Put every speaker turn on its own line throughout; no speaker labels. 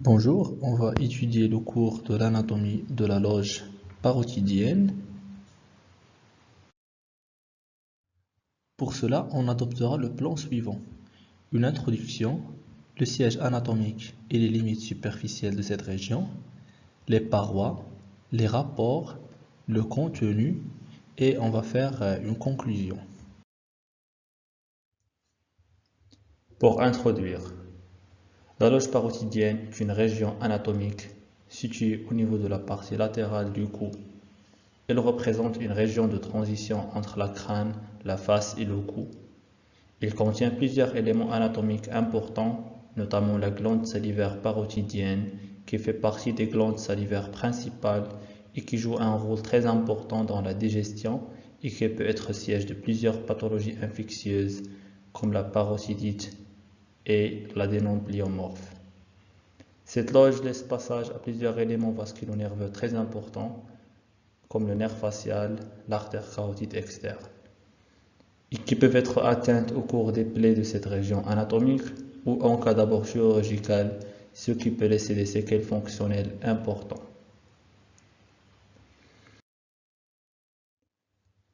Bonjour, on va étudier le cours de l'anatomie de la loge parotidienne. Pour cela, on adoptera le plan suivant. Une introduction, le siège anatomique et les limites superficielles de cette région, les parois, les rapports, le contenu et on va faire euh, une conclusion. Pour introduire, la loge parotidienne est une région anatomique située au niveau de la partie latérale du cou. Elle représente une région de transition entre la crâne, la face et le cou. Il contient plusieurs éléments anatomiques importants, notamment la glande salivaire parotidienne, qui fait partie des glandes salivaires principales et qui joue un rôle très important dans la digestion et qui peut être siège de plusieurs pathologies infectieuses comme la parotidite et l'adénopliomorphe. Cette loge laisse passage à plusieurs éléments vasculo-nerveux très importants, comme le nerf facial, l'artère carotide externe, et qui peuvent être atteintes au cours des plaies de cette région anatomique ou en cas d'abord chirurgical, ce qui peut laisser des séquelles fonctionnelles importantes.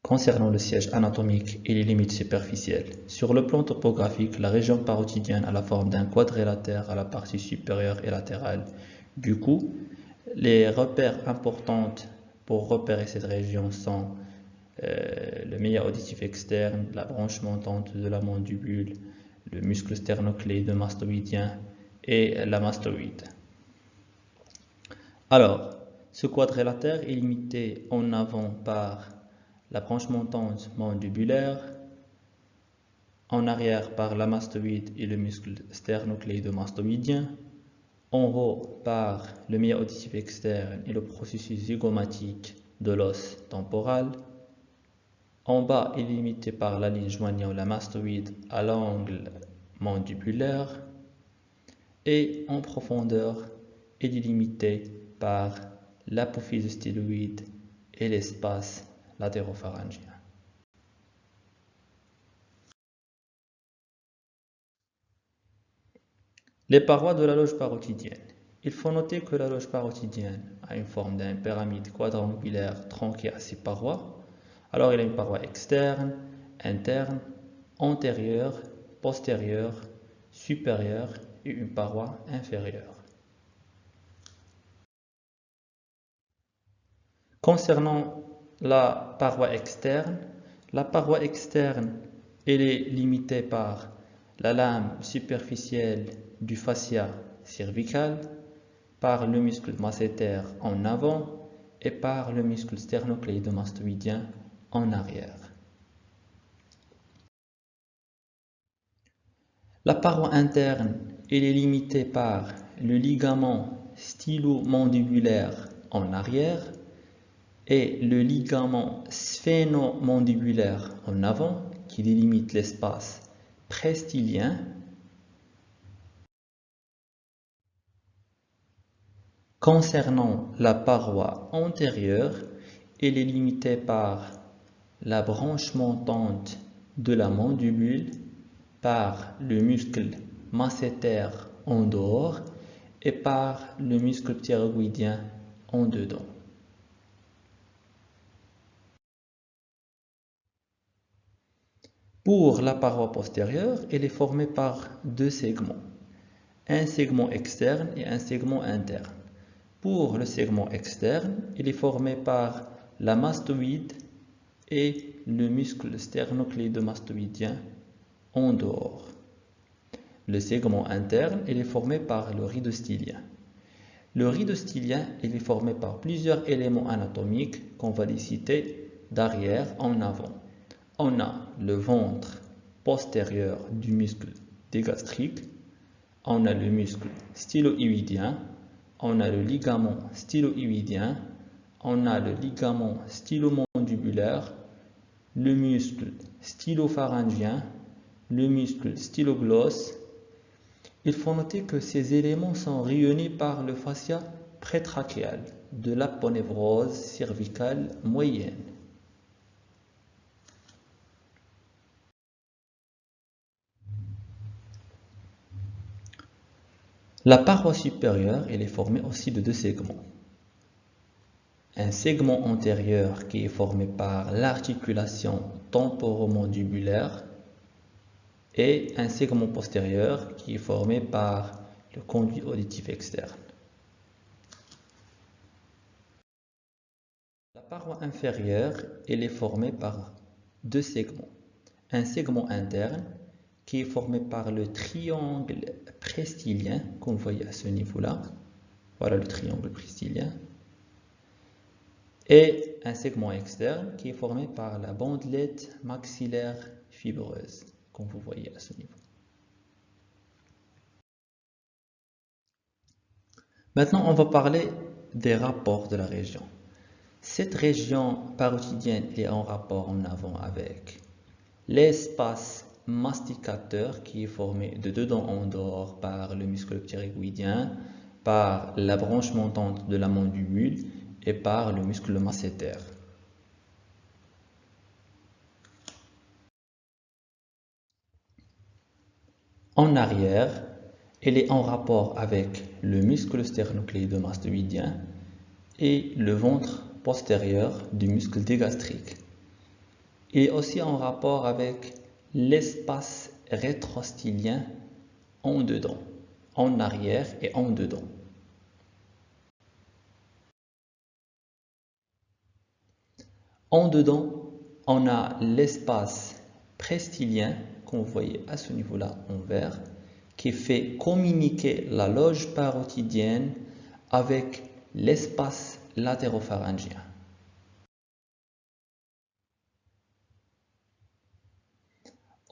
Concernant le siège anatomique et les limites superficielles, sur le plan topographique, la région parotidienne a la forme d'un quadrilatère à la partie supérieure et latérale. Du coup, les repères importants pour repérer cette région sont euh, le meilleur auditif externe, la branche montante de la mandibule, le muscle sternocléido-mastoïdien et la mastoïde. Alors, ce quadrilatère est limité en avant par la branche montante mandibulaire, en arrière par la mastoïde et le muscle sternocléido-mastoïdien, en haut par le auditif externe et le processus zygomatique de l'os temporal, en bas est limité par la ligne joignant la mastoïde à l'angle mandibulaire et en profondeur est limité par l'apophyse styloïde et l'espace Les parois de la loge parotidienne. Il faut noter que la loge parotidienne a une forme d'un pyramide quadrangulaire tronqué à ses parois. Alors il a une paroi externe, interne, antérieure, postérieure, supérieure et une paroi inférieure. Concernant la paroi externe. La paroi externe, elle est limitée par la lame superficielle du fascia cervical, par le muscle masséter en avant et par le muscle sternocléidomastoïdien en arrière. La paroi interne, elle est limitée par le ligament stylo-mandibulaire en arrière et le ligament sphénomandibulaire en avant qui délimite l'espace prestylien Concernant la paroi antérieure, elle est limitée par la branche montante de la mandibule, par le muscle masséter en dehors et par le muscle thyroïdien en dedans. Pour la paroi postérieure, elle est formée par deux segments, un segment externe et un segment interne. Pour le segment externe, il est formé par la mastoïde et le muscle sternocléidomastoïdien en dehors. Le segment interne, est formé par le rhidostylien. Le rhidostylien, il est formé par plusieurs éléments anatomiques qu'on va les d'arrière en avant on a le ventre postérieur du muscle dégastrique, on a le muscle styloïdien, on a le ligament styloïdien, on a le ligament stylomandibulaire, le muscle stylopharyngien, le muscle styloglosse. Il faut noter que ces éléments sont rayonnés par le fascia prétrachéal de l'aponévrose cervicale moyenne. La paroi supérieure, est formée aussi de deux segments. Un segment antérieur qui est formé par l'articulation temporomandibulaire et un segment postérieur qui est formé par le conduit auditif externe. La paroi inférieure, est formée par deux segments. Un segment interne qui est formé par le triangle prestylien, comme vous voyez à ce niveau-là. Voilà le triangle prestylien. Et un segment externe qui est formé par la bandelette maxillaire fibreuse, comme vous voyez à ce niveau. Maintenant, on va parler des rapports de la région. Cette région parotidienne est en rapport en avant avec l'espace masticateur qui est formé de deux dents en dehors par le muscle pterygoïdien, par la branche montante de la mandibule et par le muscle masséter. En arrière, elle est en rapport avec le muscle sternocléidomastoïdien et le ventre postérieur du muscle dégastrique. Il est aussi en rapport avec l'espace rétrostylien en dedans, en arrière et en dedans. En dedans, on a l'espace prestylien, qu'on voyait à ce niveau-là en vert, qui fait communiquer la loge parotidienne avec l'espace latéropharyngien.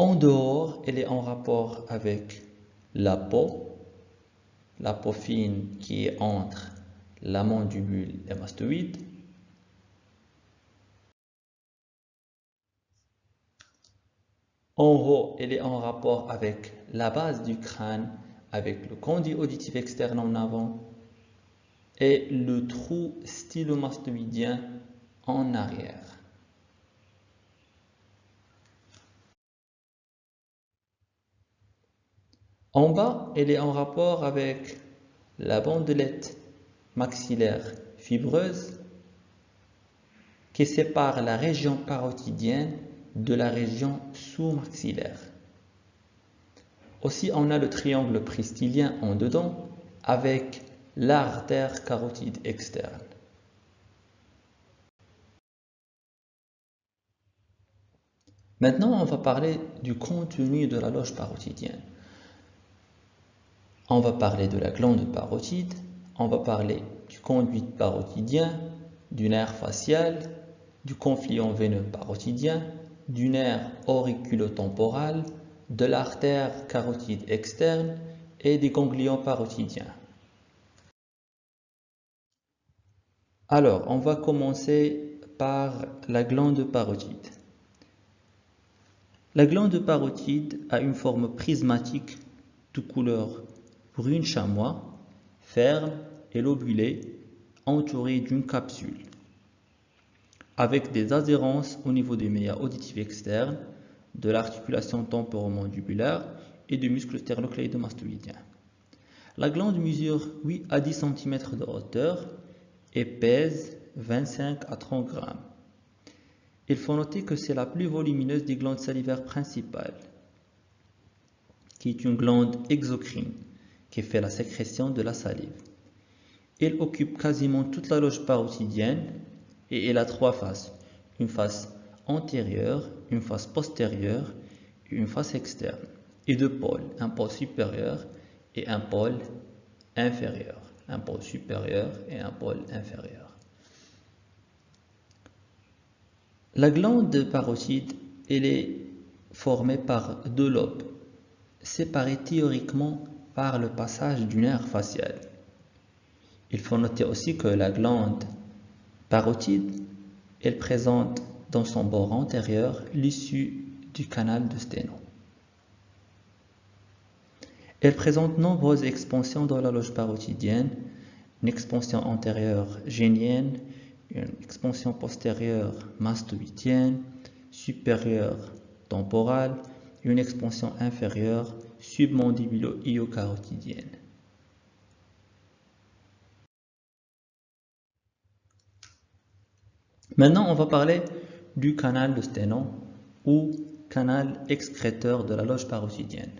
En dehors, elle est en rapport avec la peau, la peau fine qui est entre la mandibule et mastoïde. En haut, elle est en rapport avec la base du crâne, avec le conduit auditif externe en avant et le trou stylomastoïdien en arrière. En bas, elle est en rapport avec la bandelette maxillaire fibreuse qui sépare la région parotidienne de la région sous-maxillaire. Aussi, on a le triangle pristylien en dedans avec l'artère carotide externe. Maintenant, on va parler du contenu de la loge parotidienne. On va parler de la glande parotide, on va parler du conduit parotidien, du nerf facial, du confluent veineux parotidien, du nerf auriculotemporal, de l'artère carotide externe et des ganglions parotidiens. Alors, on va commencer par la glande parotide. La glande parotide a une forme prismatique de couleur brune chamois, ferme et lobulée, entourée d'une capsule, avec des adhérences au niveau des méas auditifs externes, de l'articulation temporomandibulaire et du muscle sternocleidomastoïdien. La glande mesure 8 à 10 cm de hauteur et pèse 25 à 30 grammes. Il faut noter que c'est la plus volumineuse des glandes salivaires principales, qui est une glande exocrine qui fait la sécrétion de la salive. Elle occupe quasiment toute la loge parotidienne et elle a trois faces. Une face antérieure, une face postérieure et une face externe. Et deux pôles, un pôle supérieur et un pôle inférieur. Un pôle supérieur et un pôle inférieur. La glande parotide, est formée par deux lobes, séparés théoriquement par le passage du nerf facial. Il faut noter aussi que la glande parotide, elle présente dans son bord antérieur l'issue du canal de Sténo. Elle présente nombreuses expansions dans la loge parotidienne, une expansion antérieure génienne, une expansion postérieure mastoïdienne, supérieure temporale, une expansion inférieure submandibulo-iocarotidienne. Maintenant, on va parler du canal de Sténon ou canal excréteur de la loge parotidienne.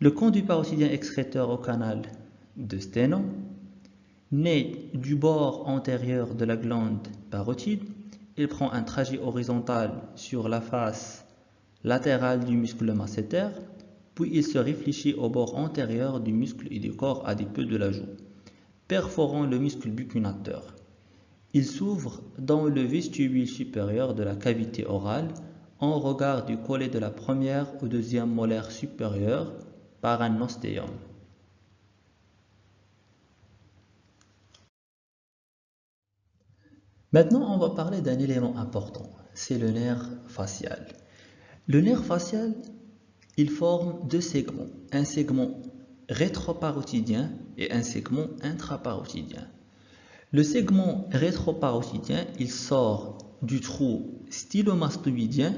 Le conduit parotidien excréteur au canal de Sténon naît du bord antérieur de la glande parotide. Il prend un trajet horizontal sur la face latérale du muscle masséter il se réfléchit au bord antérieur du muscle et du corps adipeux de la joue, perforant le muscle buccinateur. Il s'ouvre dans le vestibule supérieur de la cavité orale en regard du collet de la première ou deuxième molaire supérieure par un ostéum. Maintenant, on va parler d'un élément important, c'est le nerf facial. Le nerf facial, il forme deux segments, un segment rétroparotidien et un segment intraparotidien. Le segment rétroparotidien, il sort du trou stylomastoïdien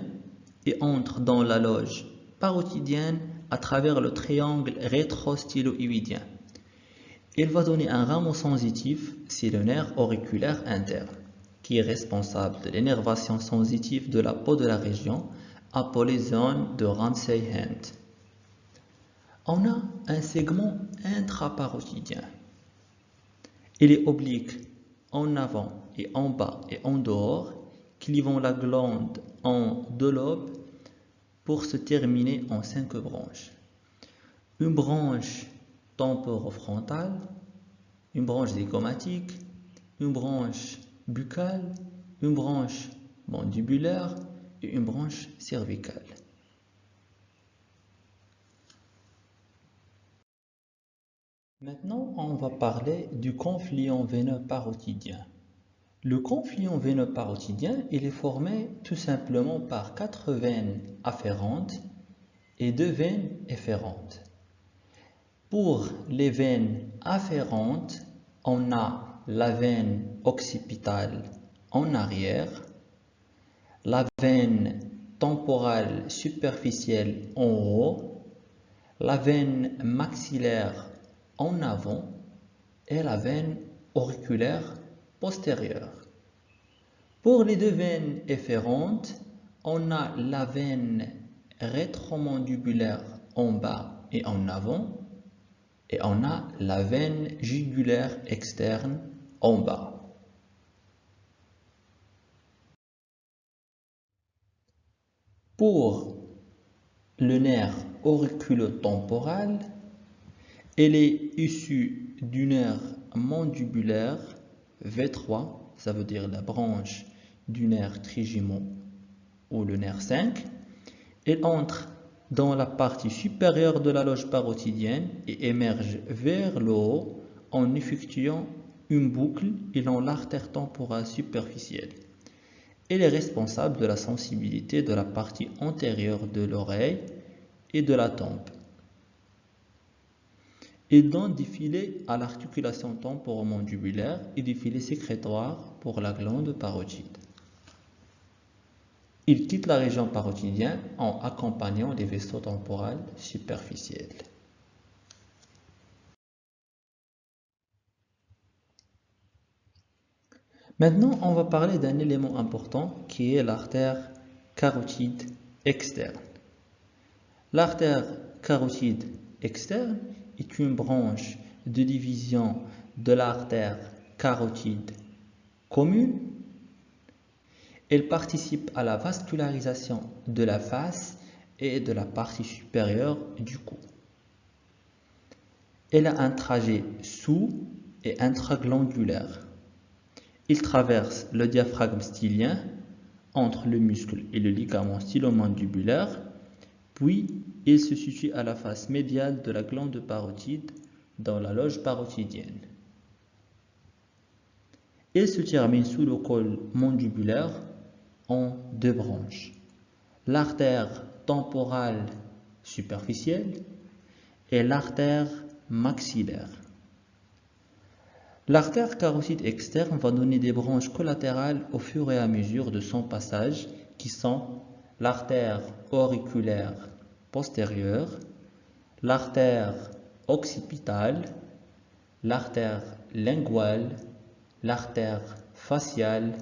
et entre dans la loge parotidienne à travers le triangle rétrostyloïdien. Il va donner un rameau sensitif, c'est le nerf auriculaire interne, qui est responsable de l'énervation sensitive de la peau de la région, appelée zone de Ramsay-Hunt. On a un segment intraparotidien. Il est oblique en avant et en bas et en dehors, clivant la glande en deux lobes pour se terminer en cinq branches. Une branche temporofrontale, une branche zygomatique, une branche buccale, une branche mandibulaire une branche cervicale. Maintenant, on va parler du confluent veineux parotidien. Le confluent veineux parotidien, il est formé tout simplement par quatre veines afférentes et deux veines efférentes. Pour les veines afférentes, on a la veine occipitale en arrière, la veine temporale superficielle en haut, la veine maxillaire en avant et la veine auriculaire postérieure. Pour les deux veines efférentes, on a la veine rétromandibulaire en bas et en avant et on a la veine jugulaire externe en bas. Pour le nerf auriculotemporal, elle est issue du nerf mandibulaire V3, ça veut dire la branche du nerf trigémon ou le nerf 5. Elle entre dans la partie supérieure de la loge parotidienne et émerge vers le haut en effectuant une boucle et dans l'artère temporale superficielle. Elle est responsable de la sensibilité de la partie antérieure de l'oreille et de la tempe et donne des à l'articulation temporomandibulaire et des filets sécrétoires pour la glande parotide. Il quitte la région parotidienne en accompagnant les vaisseaux temporaux superficiels. Maintenant, on va parler d'un élément important qui est l'artère carotide externe. L'artère carotide externe est une branche de division de l'artère carotide commune. Elle participe à la vascularisation de la face et de la partie supérieure du cou. Elle a un trajet sous et intraglandulaire. Il traverse le diaphragme stylien entre le muscle et le ligament stylomandibulaire, puis il se situe à la face médiale de la glande parotide dans la loge parotidienne. Il se termine sous le col mandibulaire en deux branches. L'artère temporale superficielle et l'artère maxillaire. L'artère carotide externe va donner des branches collatérales au fur et à mesure de son passage qui sont l'artère auriculaire postérieure, l'artère occipitale, l'artère linguale, l'artère faciale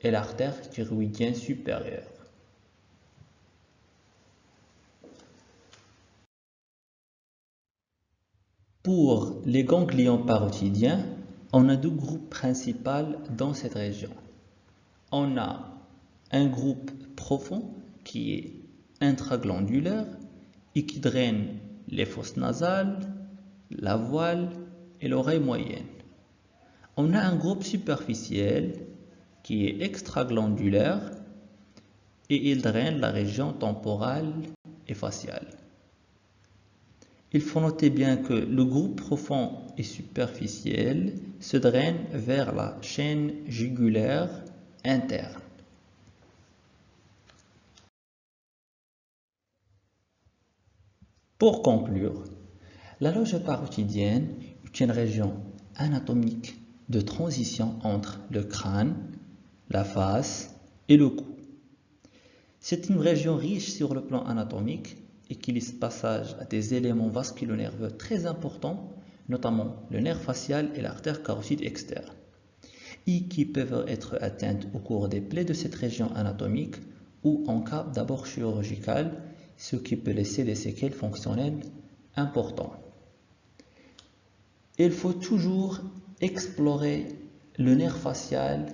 et l'artère thyroïdienne supérieure. Pour les ganglions parotidiens, on a deux groupes principaux dans cette région. On a un groupe profond qui est intraglandulaire et qui draine les fosses nasales, la voile et l'oreille moyenne. On a un groupe superficiel qui est extraglandulaire et il draine la région temporale et faciale. Il faut noter bien que le groupe profond et superficiel se draine vers la chaîne jugulaire interne. Pour conclure, la loge parotidienne est une région anatomique de transition entre le crâne, la face et le cou. C'est une région riche sur le plan anatomique et qui laisse passage à des éléments vasculo-nerveux très importants, notamment le nerf facial et l'artère carotide externe, et qui peuvent être atteintes au cours des plaies de cette région anatomique ou en cas d'abord chirurgical, ce qui peut laisser des séquelles fonctionnelles importantes. Il faut toujours explorer le nerf facial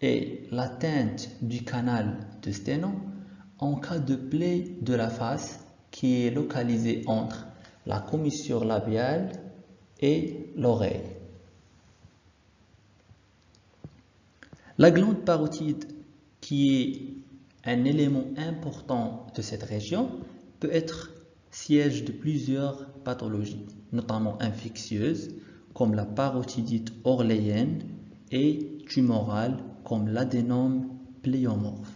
et l'atteinte du canal de Sténon en cas de plaie de la face qui est localisée entre la commissure labiale et l'oreille. La glande parotide, qui est un élément important de cette région, peut être siège de plusieurs pathologies, notamment infectieuses, comme la parotidite orléenne, et tumorale, comme l'adénome pléomorphe.